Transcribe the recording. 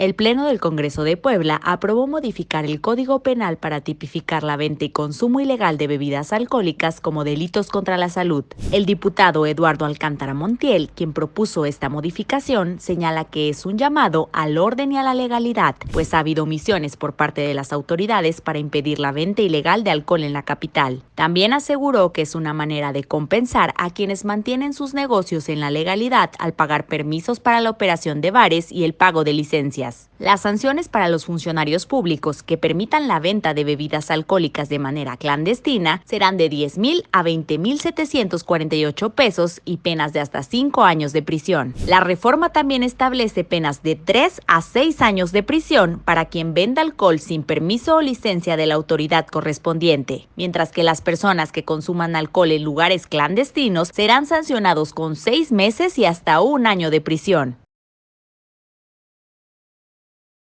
El Pleno del Congreso de Puebla aprobó modificar el Código Penal para tipificar la venta y consumo ilegal de bebidas alcohólicas como delitos contra la salud. El diputado Eduardo Alcántara Montiel, quien propuso esta modificación, señala que es un llamado al orden y a la legalidad, pues ha habido omisiones por parte de las autoridades para impedir la venta ilegal de alcohol en la capital. También aseguró que es una manera de compensar a quienes mantienen sus negocios en la legalidad al pagar permisos para la operación de bares y el pago de licencias. Las sanciones para los funcionarios públicos que permitan la venta de bebidas alcohólicas de manera clandestina serán de 10 mil a 20 mil 748 pesos y penas de hasta 5 años de prisión. La reforma también establece penas de 3 a 6 años de prisión para quien venda alcohol sin permiso o licencia de la autoridad correspondiente, mientras que las personas que consuman alcohol en lugares clandestinos serán sancionados con 6 meses y hasta un año de prisión.